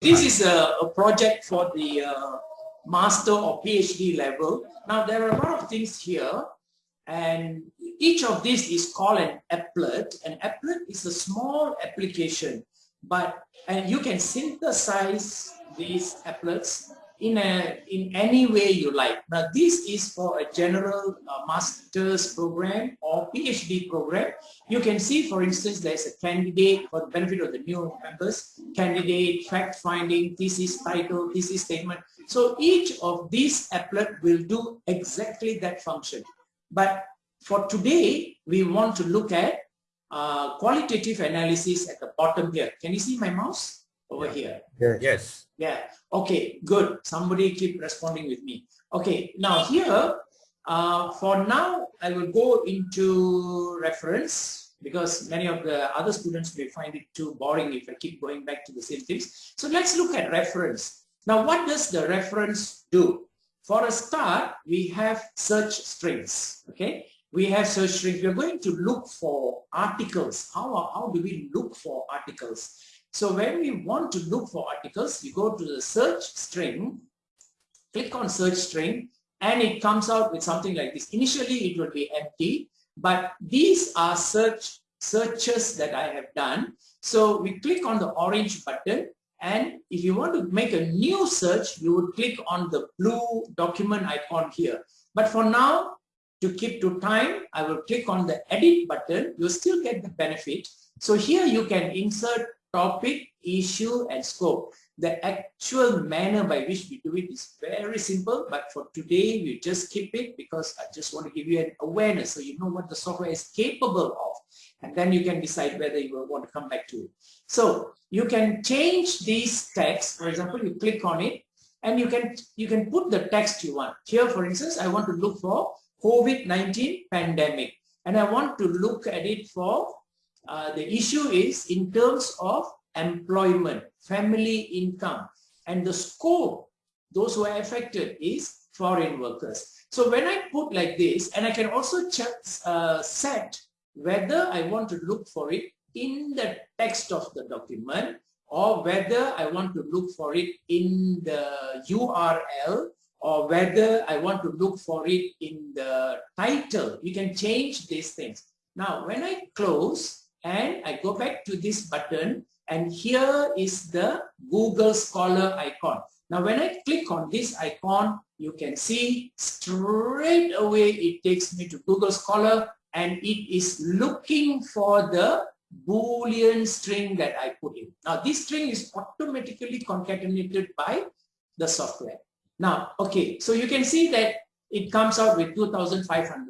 This is a, a project for the uh, master or PhD level. Now there are a lot of things here and each of these is called an applet. An applet is a small application but and you can synthesize these applets in a in any way you like. Now this is for a general uh, master's program or PhD program. You can see for instance there's a candidate for the benefit of the new members, candidate, fact finding, thesis title, thesis statement. So each of these applet will do exactly that function. But for today, we want to look at uh, qualitative analysis at the bottom here. Can you see my mouse over yeah. here? Yes. yes. Yeah. Okay, good. Somebody keep responding with me. Okay, now here, uh, for now, I will go into reference because many of the other students may find it too boring if I keep going back to the same things. So let's look at reference. Now, what does the reference do? For a start, we have search strings, okay? we have search strings. We're going to look for articles. How, how do we look for articles? So when we want to look for articles, you go to the search string, click on search string, and it comes out with something like this. Initially, it will be empty, but these are search searches that I have done. So we click on the orange button, and if you want to make a new search, you would click on the blue document icon here. But for now, to keep to time, I will click on the edit button. You still get the benefit. So here you can insert topic, issue, and scope. The actual manner by which we do it is very simple, but for today, we just keep it because I just want to give you an awareness so you know what the software is capable of. And then you can decide whether you want to come back to it. So you can change these text. For example, you click on it and you can you can put the text you want. Here, for instance, I want to look for COVID-19 pandemic. And I want to look at it for, uh, the issue is in terms of employment, family income, and the scope, those who are affected is foreign workers. So when I put like this, and I can also check, uh, set whether I want to look for it in the text of the document or whether I want to look for it in the URL or whether I want to look for it in the title. You can change these things. Now, when I close and I go back to this button, and here is the Google Scholar icon. Now, when I click on this icon, you can see straight away it takes me to Google Scholar and it is looking for the Boolean string that I put in. Now, this string is automatically concatenated by the software. Now, okay, so you can see that it comes out with 2,500.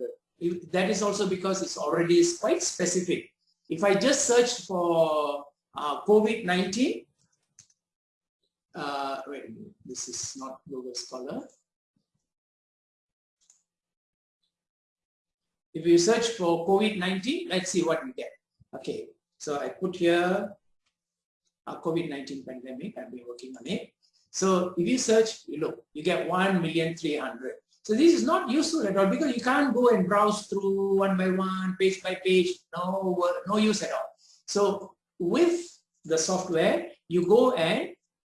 That is also because it's already quite specific. If I just search for uh, COVID-19, uh, wait, this is not Google Scholar. If you search for COVID-19, let's see what we get. Okay, so I put here a COVID-19 pandemic. I've been working on it. So if you search, you look, you get 1,300,000. So this is not useful at all because you can't go and browse through one by one, page by page, no, no use at all. So with the software, you go and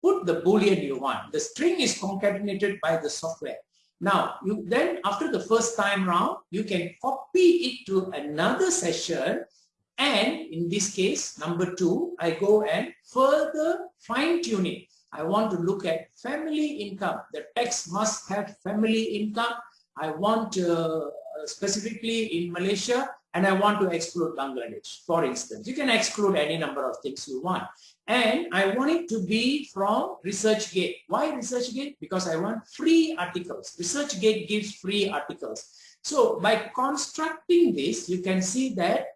put the boolean you want. The string is concatenated by the software. Now, you then after the first time round, you can copy it to another session and in this case, number two, I go and further fine tune it. I want to look at family income. The text must have family income. I want uh, specifically in Malaysia and I want to exclude Bangladesh, for instance. You can exclude any number of things you want. And I want it to be from ResearchGate. Why ResearchGate? Because I want free articles. ResearchGate gives free articles. So by constructing this, you can see that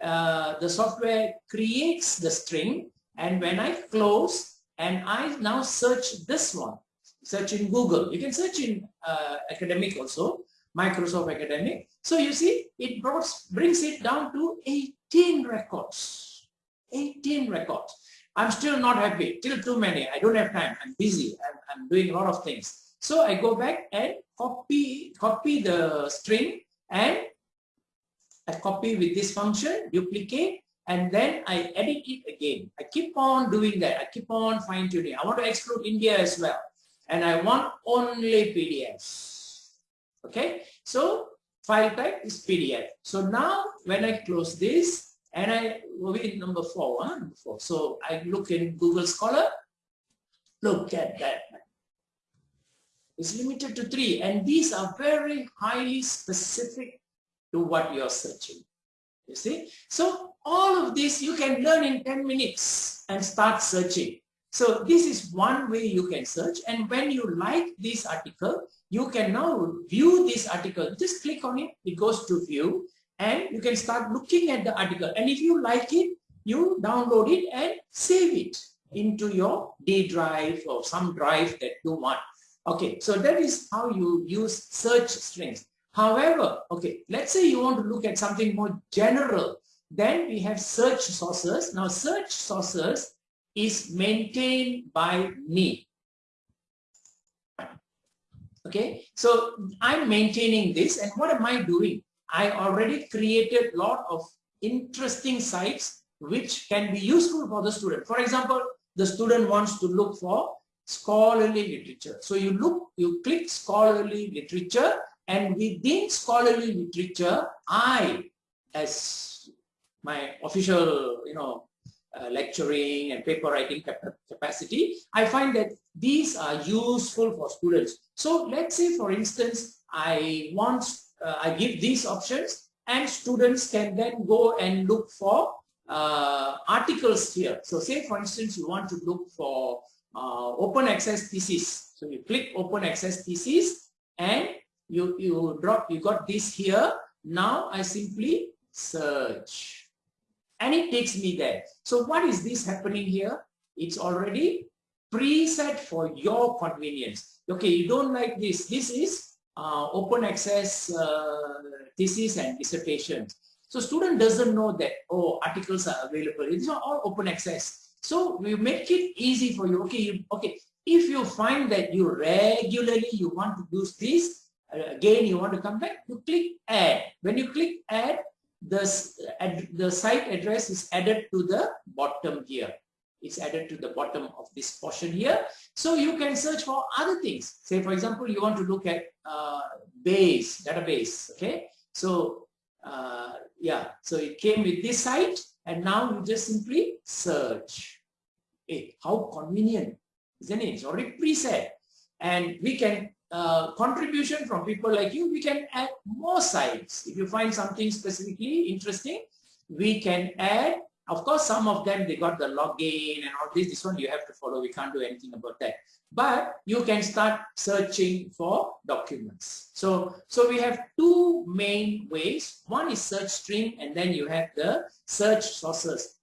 uh, the software creates the string and when I close, and I now search this one, search in Google. You can search in uh, academic also, Microsoft Academic. So you see, it brought, brings it down to 18 records. 18 records. I'm still not happy, still too many. I don't have time. I'm busy. I'm, I'm doing a lot of things. So I go back and copy, copy the string and I copy with this function, duplicate, and then I edit it again. I keep on doing that. I keep on fine tuning. I want to exclude India as well. And I want only PDFs. Okay. So file type is PDF. So now when I close this and I will be in number four, huh? number four. So I look in Google Scholar. Look at that. It's limited to three. And these are very highly specific to what you're searching. You see? So all of this you can learn in 10 minutes and start searching. So this is one way you can search. And when you like this article, you can now view this article. Just click on it. It goes to view and you can start looking at the article. And if you like it, you download it and save it into your D drive or some drive that you want. Okay, so that is how you use search strings. However, okay, let's say you want to look at something more general. Then we have search sources. Now search sources is maintained by me. Okay, so I'm maintaining this and what am I doing? I already created a lot of interesting sites which can be useful for the student. For example, the student wants to look for scholarly literature. So you look, you click scholarly literature and within scholarly literature, I, as my official, you know, uh, lecturing and paper writing capacity, I find that these are useful for students. So let's say, for instance, I want, uh, I give these options and students can then go and look for uh, articles here. So say, for instance, you want to look for uh, open access thesis. So you click open access thesis and you, you drop, you got this here. Now I simply search and it takes me there. So what is this happening here? It's already preset for your convenience. Okay, you don't like this. This is uh, open access uh, thesis and dissertations. So student doesn't know that, oh, articles are available. These are all open access. So we make it easy for you. Okay, you, okay. If you find that you regularly you want to use this, uh, again you want to come back, you click add. When you click add, the, ad, the site address is added to the bottom here. It's added to the bottom of this portion here. So you can search for other things. Say, for example, you want to look at uh, base, database, okay? So, uh, yeah, so it came with this site and now you just simply search. Hey, how convenient, isn't it? It's already preset. And we can, uh, contribution from people like you, we can add more sites. If you find something specifically interesting, we can add of course, some of them, they got the login and all this. This one you have to follow. We can't do anything about that. But you can start searching for documents. So, so we have two main ways. One is search string and then you have the search sources.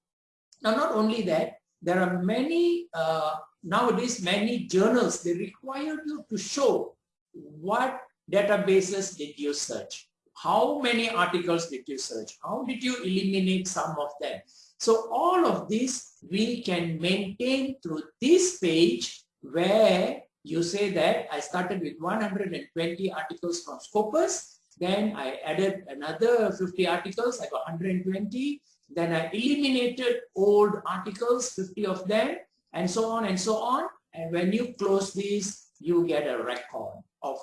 Now, not only that, there are many, uh, nowadays, many journals, they require you to show what databases did you search. How many articles did you search? How did you eliminate some of them? So all of this we can maintain through this page where you say that I started with 120 articles from Scopus, then I added another 50 articles, I got 120, then I eliminated old articles, 50 of them, and so on and so on. And when you close this, you get a record of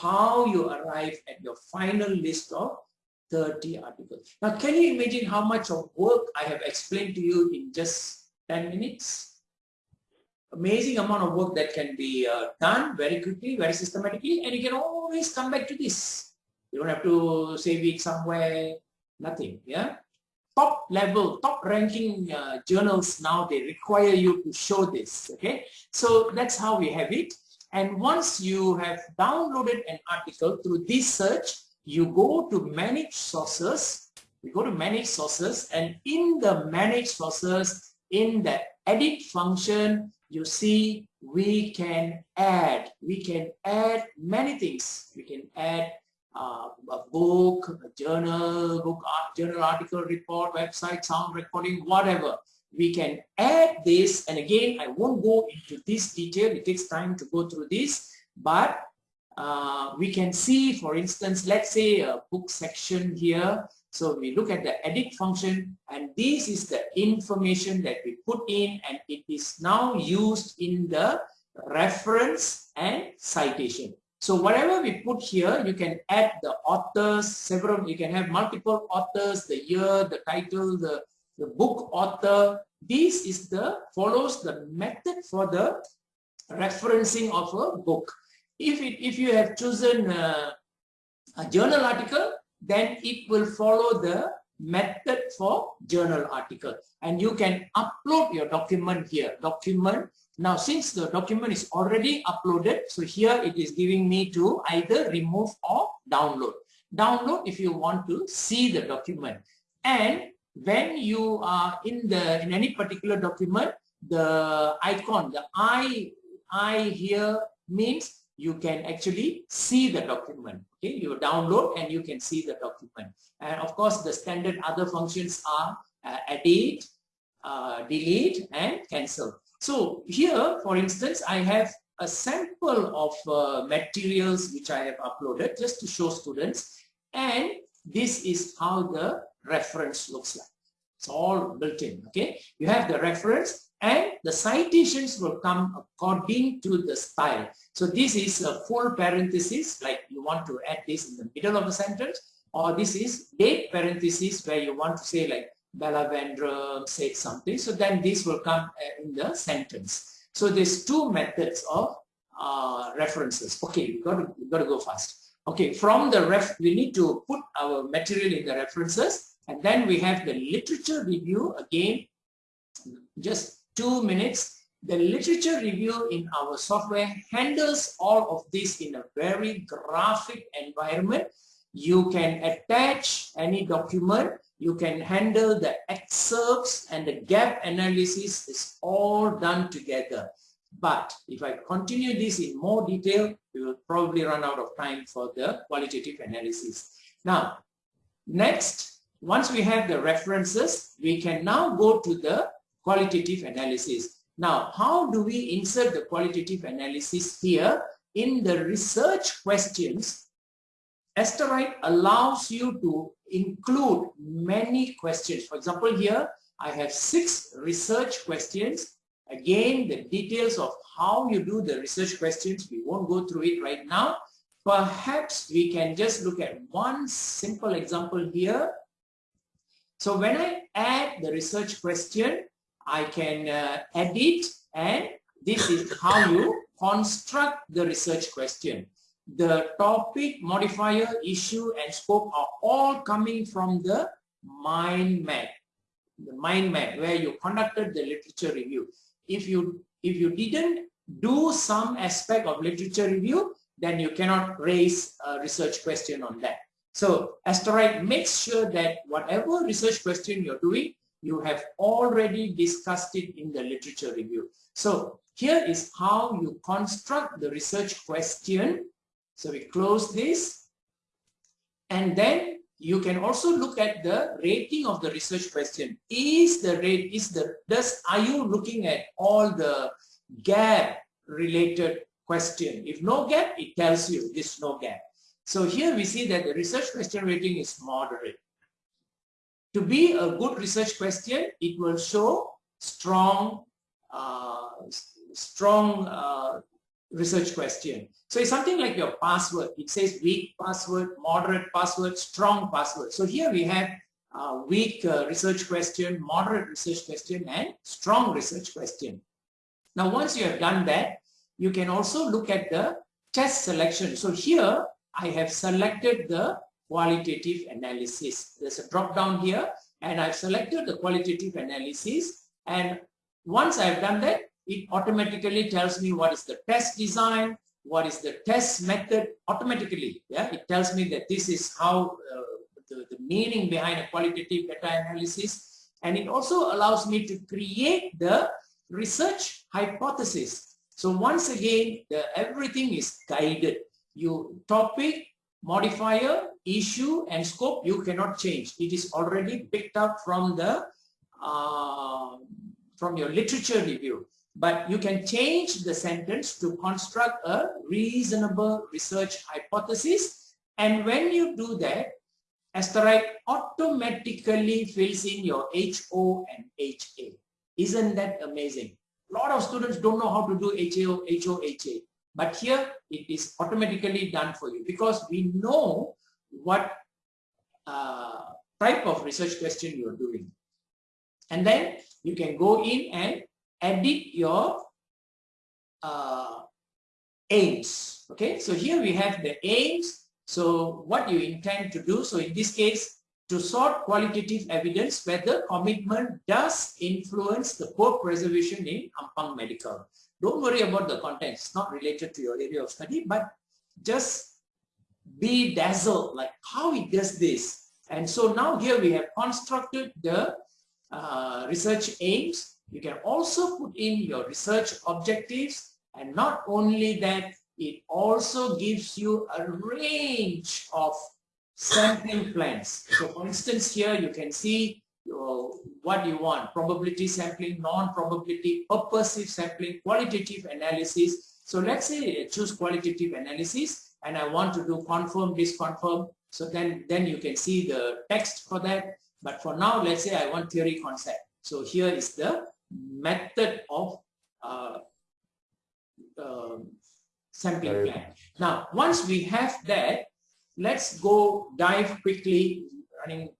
how you arrive at your final list of 30 articles. Now, can you imagine how much of work I have explained to you in just 10 minutes? Amazing amount of work that can be uh, done very quickly, very systematically, and you can always come back to this. You don't have to save it somewhere, nothing, yeah? Top level, top ranking uh, journals now, they require you to show this, okay? So that's how we have it. And once you have downloaded an article through this search, you go to manage sources, you go to manage sources and in the manage sources, in the edit function, you see we can add, we can add many things. We can add uh, a book, a journal, book, journal article, report, website, sound recording, whatever. We can add this and again, I won't go into this detail. It takes time to go through this, but uh, we can see, for instance, let's say a book section here. So we look at the edit function and this is the information that we put in and it is now used in the reference and citation. So whatever we put here, you can add the authors, several, you can have multiple authors, the year, the title, the, the book author. This is the, follows the method for the referencing of a book. If, it, if you have chosen a, a journal article, then it will follow the method for journal article and you can upload your document here document now since the document is already uploaded so here it is giving me to either remove or download download if you want to see the document and when you are in the in any particular document the icon the i i here means you can actually see the document. Okay, you download and you can see the document. And of course, the standard other functions are uh, edit, uh, delete, and cancel. So here, for instance, I have a sample of uh, materials which I have uploaded just to show students. And this is how the reference looks like. It's all built in, okay? You have the reference and the citations will come according to the style. So this is a full parenthesis, like you want to add this in the middle of the sentence, or this is date parenthesis where you want to say like Bella Vandrum said something. So then this will come uh, in the sentence. So there's two methods of uh, references. Okay, we got to, got to go fast. Okay, from the ref, we need to put our material in the references and then we have the literature review again, just two minutes. The literature review in our software handles all of this in a very graphic environment. You can attach any document. You can handle the excerpts and the gap analysis is all done together. But if I continue this in more detail, we will probably run out of time for the qualitative analysis. Now, next, once we have the references, we can now go to the qualitative analysis. Now, how do we insert the qualitative analysis here? In the research questions, Asterite allows you to include many questions. For example, here I have six research questions. Again, the details of how you do the research questions, we won't go through it right now. Perhaps we can just look at one simple example here so when I add the research question, I can uh, edit and this is how you construct the research question. The topic, modifier, issue and scope are all coming from the mind map. The mind map where you conducted the literature review. If you if you didn't do some aspect of literature review, then you cannot raise a research question on that. So Asterite makes sure that whatever research question you're doing, you have already discussed it in the literature review. So here is how you construct the research question. So we close this and then you can also look at the rating of the research question. Is the rate, is the, does, are you looking at all the gap related question? If no gap, it tells you this no gap. So here we see that the research question rating is moderate. To be a good research question, it will show strong, uh, strong uh, research question. So it's something like your password. It says weak password, moderate password, strong password. So here we have uh, weak uh, research question, moderate research question, and strong research question. Now, once you have done that, you can also look at the test selection. So here, I have selected the qualitative analysis. There's a drop down here and I've selected the qualitative analysis and once I've done that, it automatically tells me what is the test design, what is the test method automatically. Yeah, It tells me that this is how uh, the, the meaning behind a qualitative meta-analysis and it also allows me to create the research hypothesis. So once again, the, everything is guided you topic, modifier, issue and scope you cannot change. It is already picked up from the uh, from your literature review. But you can change the sentence to construct a reasonable research hypothesis. And when you do that, Asterite automatically fills in your HO and HA. Isn't that amazing? A lot of students don't know how to do HAO, HO, HA. But here it is automatically done for you because we know what uh, type of research question you are doing. And then you can go in and edit your uh, aims. Okay, so here we have the aims. So what you intend to do. So in this case, to sort qualitative evidence whether commitment does influence the poor preservation in Ampang Medical. Don't worry about the content. It's not related to your area of study, but just be dazzled like how it does this. And so now here we have constructed the uh, research aims. You can also put in your research objectives and not only that, it also gives you a range of sampling plans. So for instance, here you can see uh, what you want, probability sampling, non-probability, purposive sampling, qualitative analysis. So let's say choose qualitative analysis and I want to do confirm, disconfirm. So then, then you can see the text for that. But for now, let's say I want theory concept. So here is the method of uh, uh, sampling plan. Now, once we have that, let's go dive quickly, running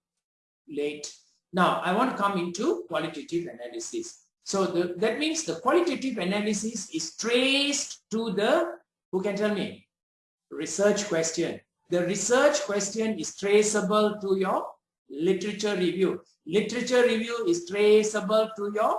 late. Now, I want to come into qualitative analysis. So the, that means the qualitative analysis is traced to the, who can tell me? Research question. The research question is traceable to your literature review. Literature review is traceable to your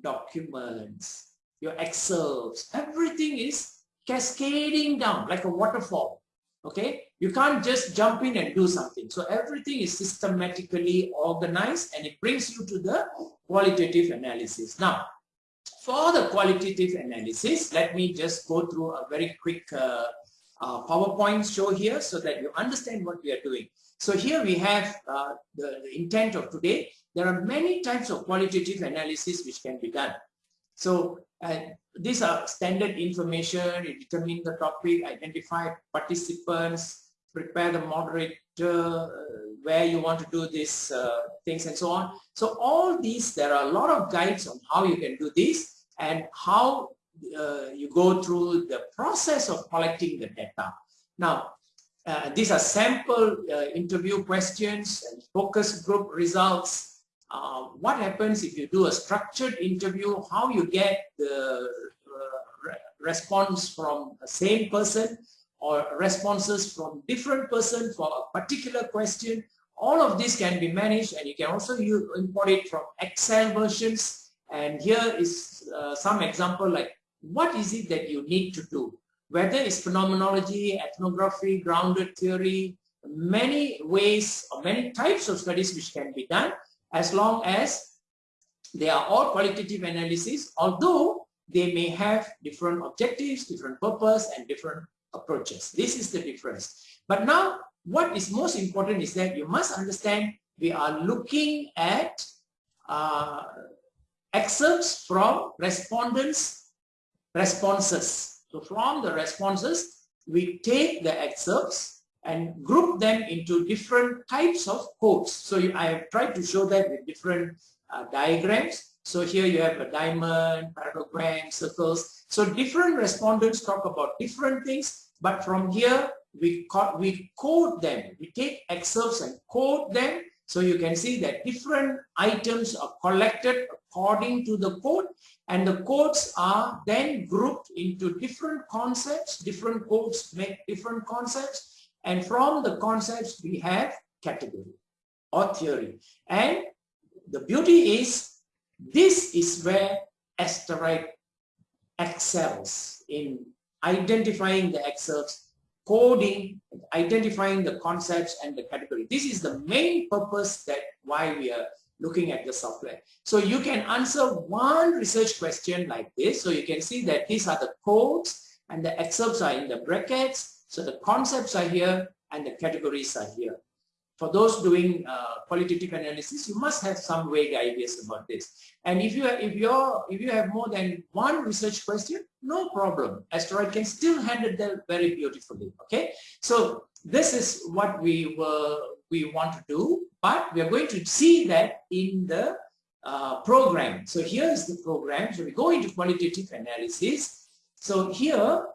documents, your excerpts. Everything is cascading down like a waterfall. Okay, you can't just jump in and do something. So everything is systematically organized and it brings you to the qualitative analysis. Now, for the qualitative analysis, let me just go through a very quick uh, uh, PowerPoint show here so that you understand what we are doing. So here we have uh, the, the, intent of today. There are many types of qualitative analysis which can be done. So uh, these are standard information, determine the topic, identify participants, prepare the moderator, uh, where you want to do these uh, things and so on. So all these, there are a lot of guides on how you can do this and how uh, you go through the process of collecting the data. Now, uh, these are sample uh, interview questions and focus group results. Uh, what happens if you do a structured interview, how you get the re response from the same person or responses from different person for a particular question. All of this can be managed and you can also use, import it from Excel versions. And here is uh, some example like what is it that you need to do? Whether it's phenomenology, ethnography, grounded theory, many ways or many types of studies which can be done as long as they are all qualitative analysis, although they may have different objectives, different purpose, and different approaches. This is the difference. But now, what is most important is that you must understand we are looking at uh, excerpts from respondents responses. So from the responses, we take the excerpts and group them into different types of codes. So I have tried to show that with different uh, diagrams. So here you have a diamond, parallelogram, circles. So different respondents talk about different things, but from here we, we code them. We take excerpts and code them so you can see that different items are collected according to the code and the codes are then grouped into different concepts. Different codes make different concepts and from the concepts we have category or theory. And the beauty is this is where Asterite excels in identifying the excerpts coding, identifying the concepts and the category. This is the main purpose that why we are looking at the software. So you can answer one research question like this. So you can see that these are the codes and the excerpts are in the brackets. So the concepts are here and the categories are here for those doing uh, qualitative analysis, you must have some vague ideas about this. And if you if you're if you have more than one research question, no problem. Asterite can still handle them very beautifully. Okay, so this is what we were we want to do, but we are going to see that in the uh, program. So here is the program. So we go into qualitative analysis. So here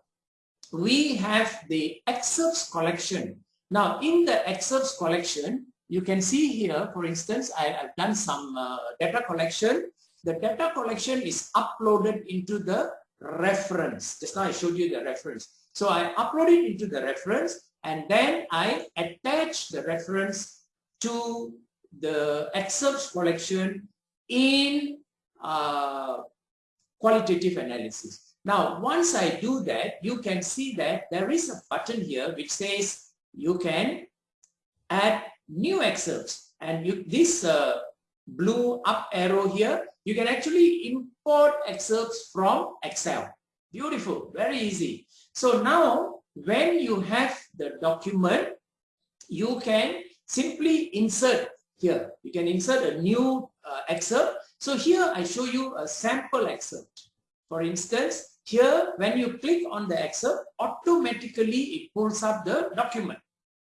we have the excerpts collection. Now in the excerpts collection, you can see here, for instance, I, have done some uh, data collection. The data collection is uploaded into the reference. Just now I showed you the reference. So I upload it into the reference and then I attach the reference to the excerpts collection in uh, qualitative analysis. Now, once I do that, you can see that there is a button here which says you can add new excerpts. And you, this uh, blue up arrow here, you can actually import excerpts from Excel. Beautiful, very easy. So now, when you have the document, you can simply insert here. You can insert a new uh, excerpt. So here I show you a sample excerpt. For instance, here when you click on the excerpt, automatically it pulls up the document.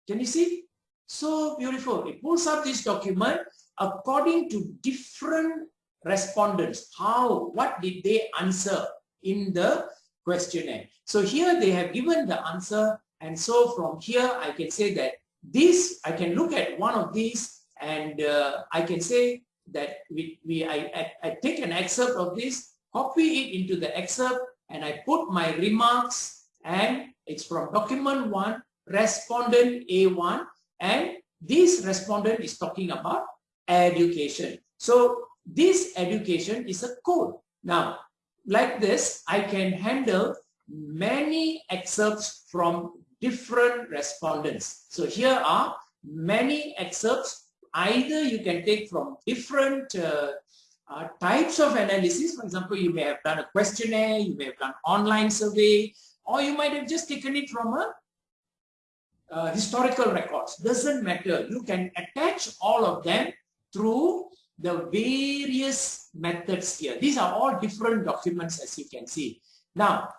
Can you see? So beautiful. It pulls up this document according to different respondents. How, what did they answer in the questionnaire? So here they have given the answer and so from here I can say that this, I can look at one of these and uh, I can say that we, we I, I, I take an excerpt of this, copy it into the excerpt and I put my remarks and it's from document 1, respondent A1 and this respondent is talking about education. So this education is a code. Now, like this, I can handle many excerpts from different respondents. So here are many excerpts either you can take from different uh, uh, types of analysis. For example, you may have done a questionnaire, you may have done online survey, or you might have just taken it from a uh, historical records. Doesn't matter. You can attach all of them through the various methods here. These are all different documents as you can see. Now,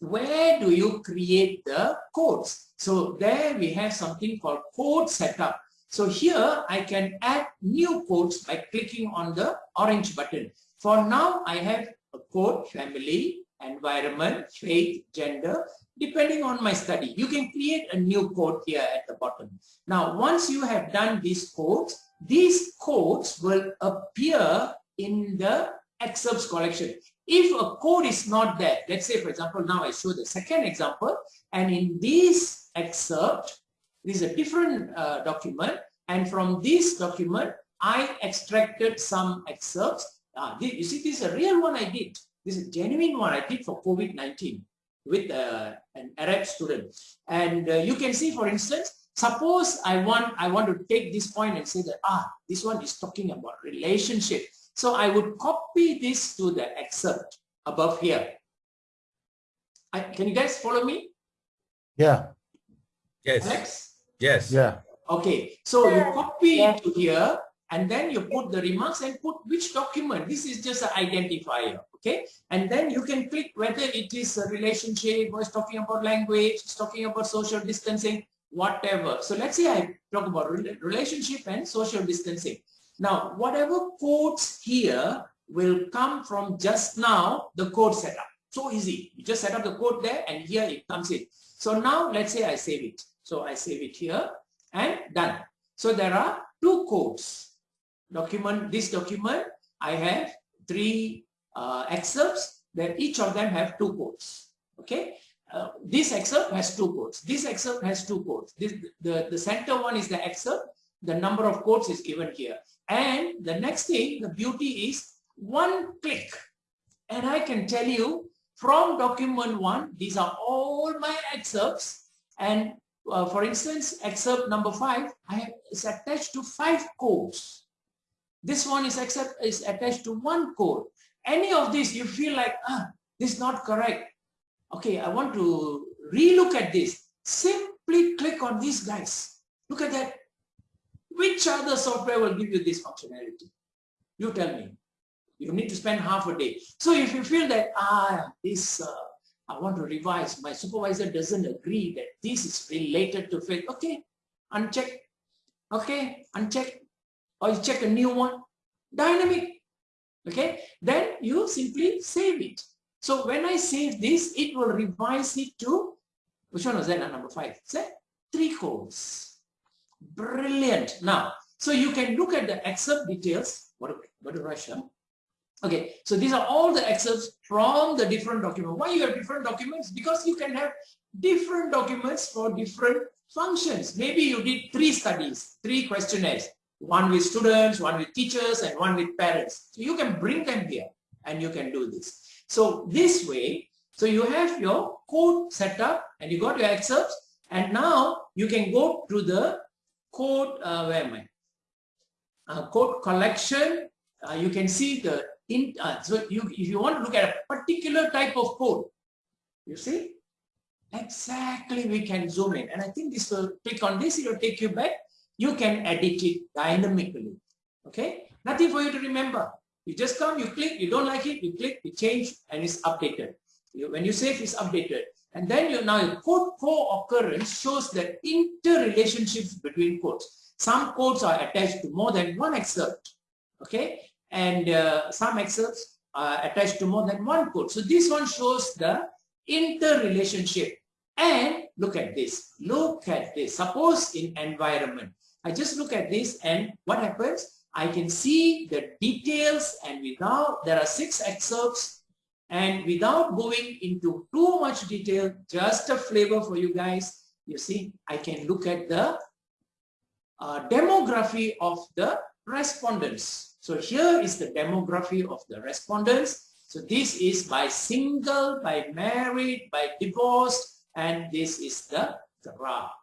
where do you create the codes? So there we have something called code setup. So here I can add new codes by clicking on the orange button. For now, I have a code family, environment, faith, gender, depending on my study. You can create a new code here at the bottom. Now, once you have done these codes, these codes will appear in the excerpts collection. If a code is not there, let's say, for example, now I show the second example, and in this excerpt, this is a different uh, document. And from this document, I extracted some excerpts. Uh, you see, this is a real one I did. This is a genuine one I did for COVID-19 with uh, an Arab student. And uh, you can see, for instance, suppose I want, I want to take this point and say that, ah, this one is talking about relationship. So I would copy this to the excerpt above here. I, can you guys follow me? Yeah. Yes. Alex? Yes. Yeah. Okay, so you copy it to here and then you put the remarks and put which document. This is just an identifier, okay? And then you can click whether it is a relationship or it's talking about language, it's talking about social distancing, whatever. So let's say I talk about relationship and social distancing. Now, whatever codes here will come from just now, the code setup. So easy. You just set up the code there and here it comes in. So now let's say I save it. So I save it here and done. So there are two codes. Document, this document, I have three uh, excerpts that each of them have two codes. Okay. Uh, this excerpt has two codes. This excerpt has two codes. This, the, the center one is the excerpt. The number of codes is given here. And the next thing, the beauty is one click. And I can tell you from document one, these are all my excerpts. And uh, for instance, excerpt number five, I have, is attached to five codes. This one is, accept, is attached to one code. Any of this, you feel like, ah, this is not correct. Okay, I want to relook at this. Simply click on these guys. Look at that. Which other software will give you this functionality? You tell me. You need to spend half a day. So if you feel that, ah, this uh, I want to revise. My supervisor doesn't agree that this is related to faith. Okay, uncheck. Okay, uncheck or you check a new one, dynamic. Okay, then you simply save it. So when I save this, it will revise it to, which one was that, number five? Say, three codes. Brilliant. Now, so you can look at the excerpt details. What, what do I show? Okay, so these are all the excerpts from the different documents. Why you have different documents? Because you can have different documents for different functions. Maybe you did three studies, three questionnaires, one with students, one with teachers, and one with parents. So you can bring them here and you can do this. So this way, so you have your code set up and you got your excerpts and now you can go to the code, uh, where am I? Uh, code collection. Uh, you can see the in, uh, so you, if you want to look at a particular type of code, you see, exactly we can zoom in. And I think this will click on this, it will take you back. You can edit it dynamically. Okay, nothing for you to remember. You just come, you click, you don't like it, you click, you change, and it's updated. You, when you save, it's updated. And then you now your code co-occurrence shows the interrelationships between codes. Some codes are attached to more than one excerpt. Okay, and uh, some excerpts are attached to more than one code. So this one shows the interrelationship. And look at this. Look at this. Suppose in environment, I just look at this and what happens? I can see the details and without, there are six excerpts and without going into too much detail, just a flavor for you guys, you see, I can look at the uh, demography of the respondents. So here is the demography of the respondents. So this is by single, by married, by divorced, and this is the graph.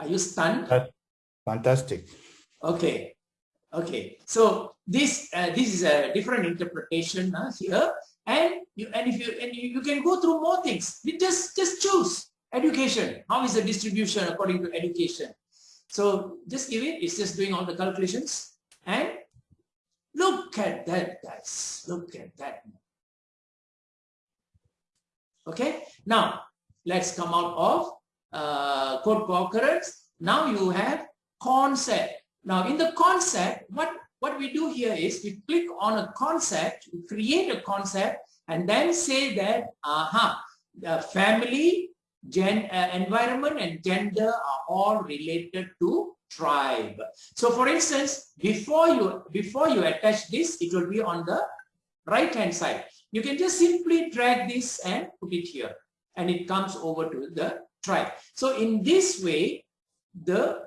Are you stunned? Fantastic. Okay. Okay. So this uh, this is a different interpretation uh, here, and you and if you and you, you can go through more things. You just just choose education. How is the distribution according to education? So just give it, it's just doing all the calculations and look at that guys, look at that. Okay, now let's come out of uh, code co-occurrence. Now you have concept. Now in the concept, what, what we do here is we click on a concept, create a concept and then say that, aha, the family Gen, uh, environment and gender are all related to tribe. So for instance, before you before you attach this, it will be on the right hand side. You can just simply drag this and put it here and it comes over to the tribe. So in this way, the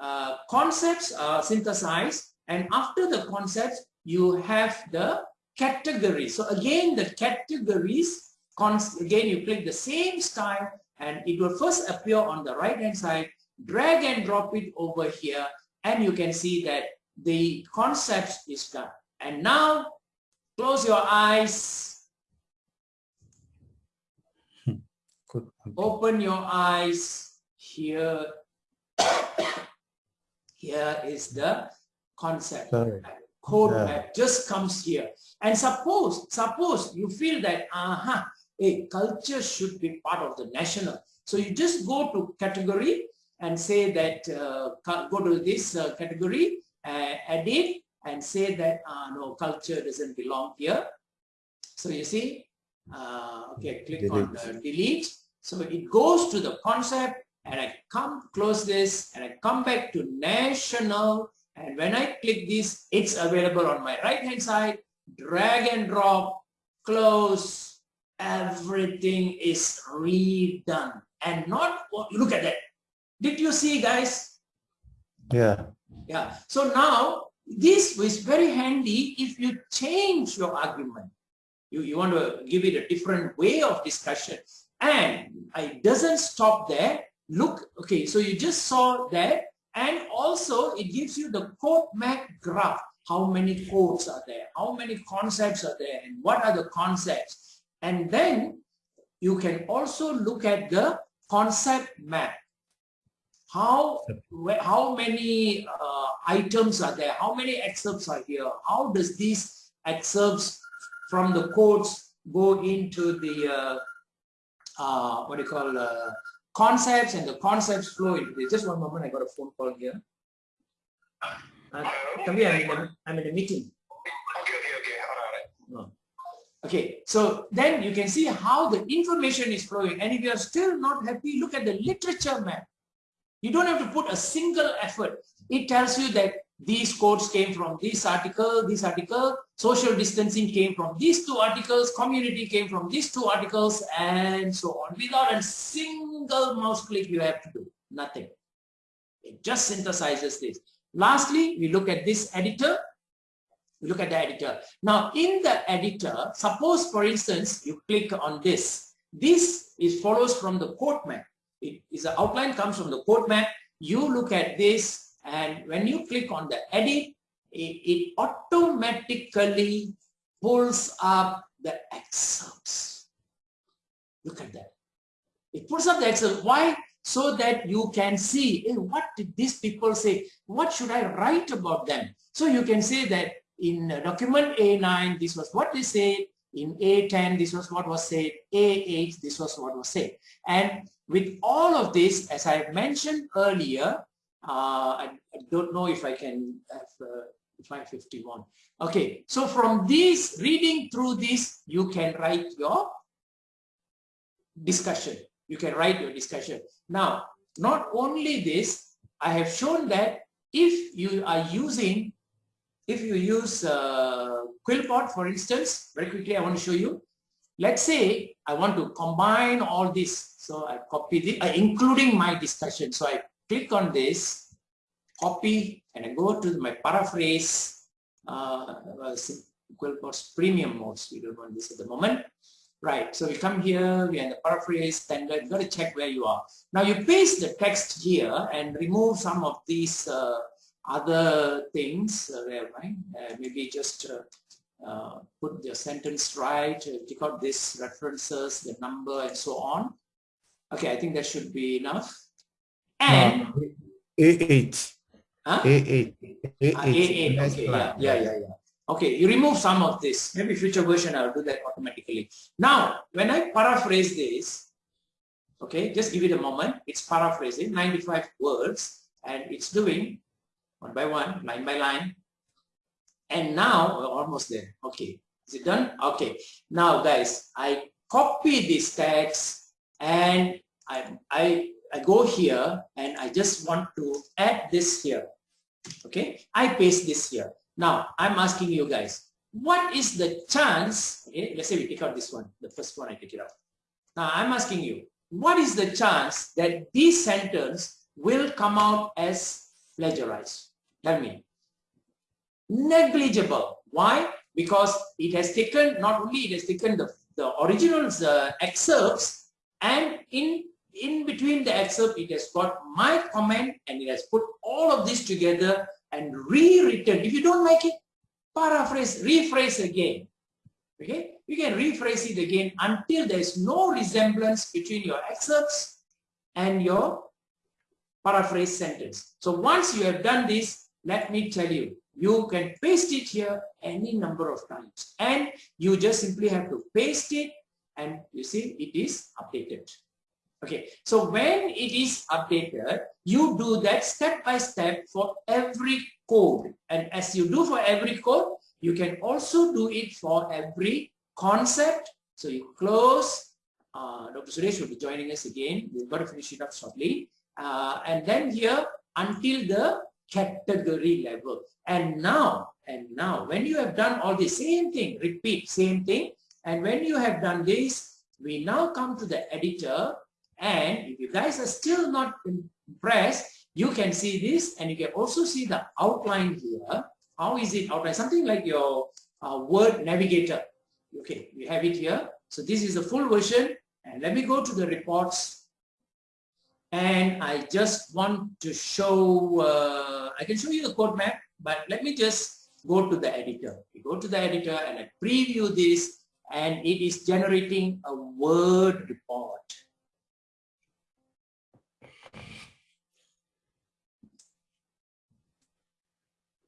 uh, concepts are synthesized and after the concepts, you have the categories. So again, the categories, again, you click the same style and it will first appear on the right hand side. Drag and drop it over here. And you can see that the concept is done. And now close your eyes. Good. open your eyes. Here. Here is the concept. Sorry. code Yeah. map just comes here. And suppose suppose you feel that uh-huh a culture should be part of the national. So you just go to category and say that, uh, go to this uh, category, uh, edit and say that, uh, no, culture doesn't belong here. So you see, uh, okay, click delete. on delete. So it goes to the concept and I come close this and I come back to national and when I click this, it's available on my right hand side, drag and drop, close, everything is redone. And not look at that. Did you see guys? Yeah. Yeah. So now this is very handy if you change your argument. You, you want to give it a different way of discussion. And it doesn't stop there. Look okay so you just saw that. And also it gives you the code map graph. How many codes are there? How many concepts are there? And what are the concepts and then you can also look at the concept map. How, how many uh, items are there? How many excerpts are here? How does these excerpts from the codes go into the, uh, uh, what do you call, uh, concepts and the concepts flow into this. Just one moment, I got a phone call here. Uh, come here, I'm in, a, I'm in a meeting. Okay, okay, okay. All right. Okay, so then you can see how the information is flowing. And if you are still not happy, look at the literature map. You don't have to put a single effort. It tells you that these quotes came from this article, this article, social distancing came from these two articles, community came from these two articles, and so on. Without a single mouse click, you have to do nothing. It just synthesizes this. Lastly, we look at this editor. Look at the editor. Now, in the editor, suppose, for instance, you click on this. This is follows from the quote map. It is the outline comes from the quote map. You look at this and when you click on the edit, it, it automatically pulls up the excerpts. Look at that. It pulls up the excerpt. Why? So that you can see hey, what did these people say? What should I write about them? So you can say that in document A9, this was what they said. In A10, this was what was said. A8, this was what was said. And with all of this, as I mentioned earlier, uh, I, I, don't know if I can have uh, 551. Okay, so from this, reading through this, you can write your discussion. You can write your discussion. Now, not only this, I have shown that if you are using, if you use uh, QuillBot, for instance, very quickly, I want to show you. Let's say I want to combine all this. So I copy the, uh, including my discussion. So I click on this, copy, and I go to my paraphrase uh, QuillBot's premium modes. We don't want this at the moment. Right, so we come here, we are in the paraphrase standard, you got to check where you are. Now you paste the text here and remove some of these uh, other things, uh, there, right? Uh, maybe just uh, uh, put the sentence right, uh, take out these references, the number and so on. Okay, I think that should be enough. And A8. Huh? A8. A8. Ah, A8, Nice okay, yeah, yeah, yeah, yeah. Okay, you remove some of this. Maybe future version I'll do that automatically. Now, when I paraphrase this, okay, just give it a moment. It's paraphrasing 95 words and it's doing one by one, line by line. And now we're almost there. Okay, is it done? Okay. Now guys, I copy this text and I, I I go here and I just want to add this here. Okay, I paste this here. Now I'm asking you guys, what is the chance? Okay, let's say we take out this one, the first one I take it out. Now I'm asking you, what is the chance that this sentence will come out as plagiarized? Tell me. Negligible. Why? Because it has taken, not only it has taken the, the original uh, excerpts and in in between the excerpt, it has got my comment and it has put all of this together and rewritten. If you don't like it, paraphrase, rephrase again. Okay, you can rephrase it again until there is no resemblance between your excerpts and your paraphrase sentence. So once you have done this, let me tell you, you can paste it here any number of times and you just simply have to paste it and you see it is updated. Okay, so when it is updated, you do that step by step for every code. And as you do for every code, you can also do it for every concept. So you close, uh, Dr. Suresh will be joining us again. We've got to finish it up shortly. Uh, and then here until the category level. And now, and now, when you have done all the same thing, repeat, same thing. And when you have done this, we now come to the editor and if you guys are still not impressed, you can see this and you can also see the outline here. How is it outlined? Something like your uh, word navigator. Okay, we have it here. So this is the full version. And let me go to the reports. And I just want to show, uh, I can show you the code map, but let me just go to the editor. We go to the editor and I preview this and it is generating a word report.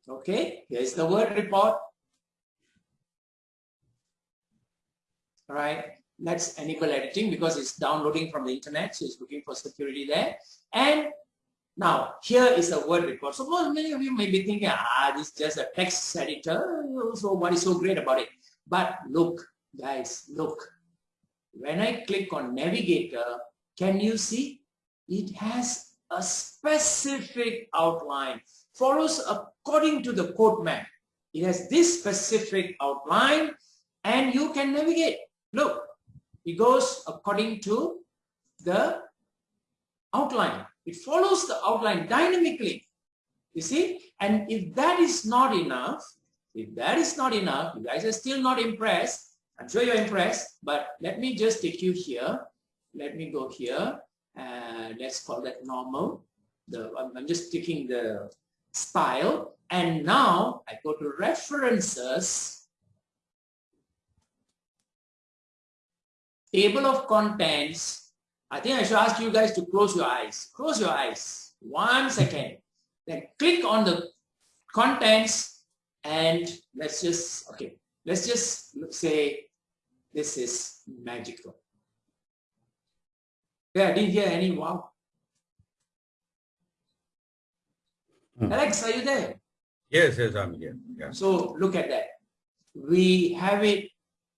Okay, here's the word report. All right. let's enable editing because it's downloading from the internet, so it's looking for security there. And now here is a word record. Suppose many of you may be thinking, ah, this is just a text editor, so what is so great about it? But look, guys, look. When I click on navigator, can you see? It has a specific outline, follows according to the code map. It has this specific outline and you can navigate. Look, it goes according to the outline. It follows the outline dynamically. You see? And if that is not enough, if that is not enough, you guys are still not impressed. I'm sure you're impressed, but let me just take you here. Let me go here. And let's call that normal. The, I'm just taking the style. And now I go to references table of contents, I think I should ask you guys to close your eyes. Close your eyes. One second. Then click on the contents and let's just, okay, let's just say this is magical. Yeah, I didn't hear any wow. Hmm. Alex, are you there? Yes, yes, I'm here. Yeah. So look at that. We have it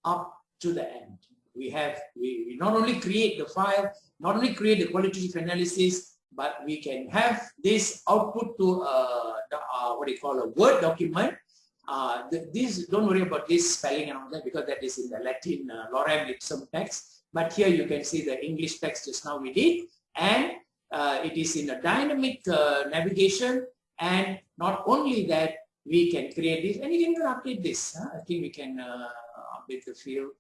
up to the end we have, we, we not only create the file, not only create the qualitative analysis, but we can have this output to uh, the, uh, what you call a Word document. Uh, the, this don't worry about this spelling and all that because that is in the Latin uh, lorem ipsum text. But here you can see the English text just now we did, and uh, it is in a dynamic uh, navigation. And not only that, we can create this, and you can update this. Huh? I think we can uh, update the field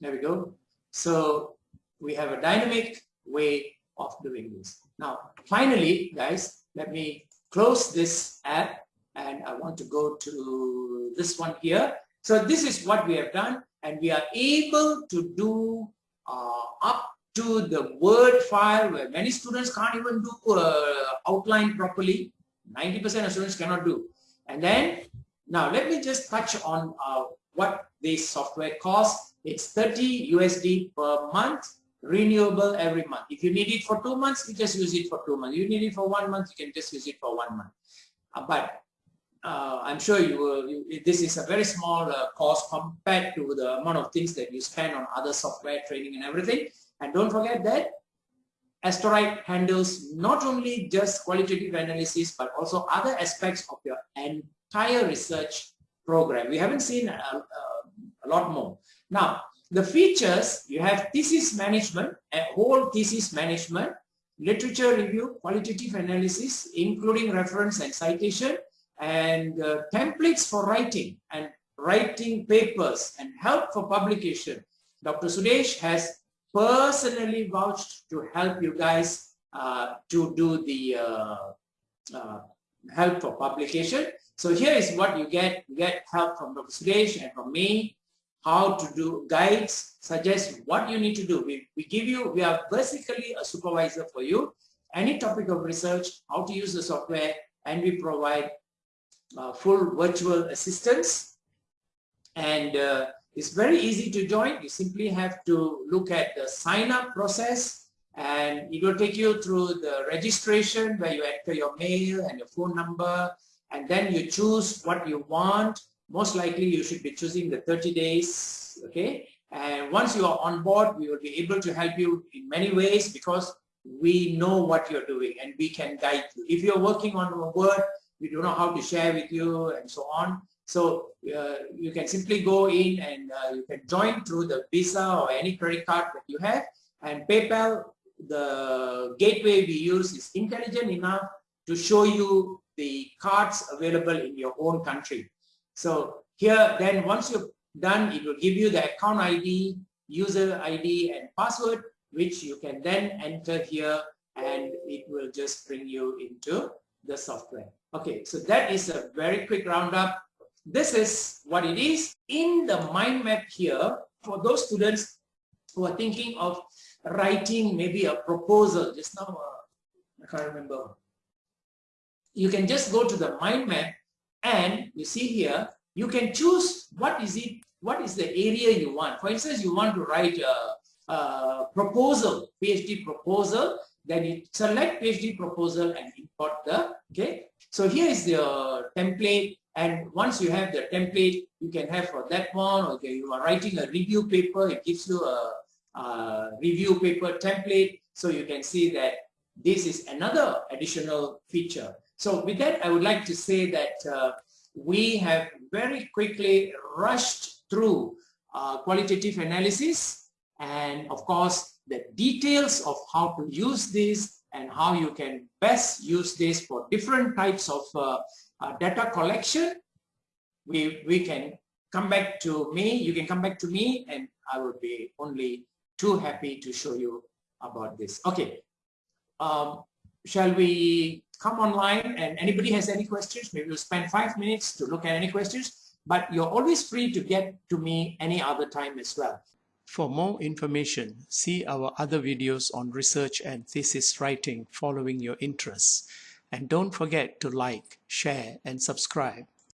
There we go. So we have a dynamic way of doing this. Now, finally, guys, let me close this app and I want to go to this one here. So this is what we have done and we are able to do uh, up to the Word file where many students can't even do uh, outline properly. 90% of students cannot do. And then, now let me just touch on uh, what this software costs. It's 30 USD per month, renewable every month. If you need it for two months, you just use it for two months. You need it for one month, you can just use it for one month. Uh, but uh, I'm sure you will, you, this is a very small uh, cost compared to the amount of things that you spend on other software training and everything. And don't forget that Asterite handles not only just qualitative analysis, but also other aspects of your entire research program. We haven't seen a, a, a lot more. Now, the features, you have thesis management, a whole thesis management, literature review, qualitative analysis, including reference and citation, and uh, templates for writing and writing papers and help for publication. Dr. Sudesh has personally vouched to help you guys uh, to do the uh, uh help for publication. So here is what you get. You get help from Dr. Sudesh and from me how to do guides, suggest what you need to do. We, we give you, we are basically a supervisor for you. Any topic of research, how to use the software, and we provide uh, full virtual assistance. And uh, it's very easy to join. You simply have to look at the sign up process and it will take you through the registration where you enter your mail and your phone number and then you choose what you want most likely you should be choosing the 30 days okay? And once you are on board we will be able to help you in many ways because we know what you're doing and we can guide you. If you're working on a word we don't know how to share with you and so on. So uh, you can simply go in and uh, you can join through the visa or any credit card that you have. And paypal the gateway we use is intelligent enough to show you the cards available in your own country so here, then once you've done, it will give you the account ID, user ID and password, which you can then enter here and it will just bring you into the software. Okay, so that is a very quick roundup. This is what it is. In the mind map here, for those students who are thinking of writing maybe a proposal, just now, uh, I can't remember. You can just go to the mind map and you see here, you can choose what is it, what is the area you want. For instance, you want to write a, a proposal, PhD proposal, then you select PhD proposal and import the, okay. So here is the template and once you have the template, you can have for that one, okay, you are writing a review paper, it gives you a, a review paper template. So you can see that this is another additional feature. So with that, I would like to say that uh, we have very quickly rushed through uh, qualitative analysis and of course the details of how to use this and how you can best use this for different types of uh, uh, data collection. We we can come back to me you can come back to me and I will be only too happy to show you about this. Okay. Um, shall we come online and anybody has any questions, maybe we'll spend five minutes to look at any questions, but you're always free to get to me any other time as well. For more information, see our other videos on research and thesis writing following your interests. And don't forget to like, share, and subscribe.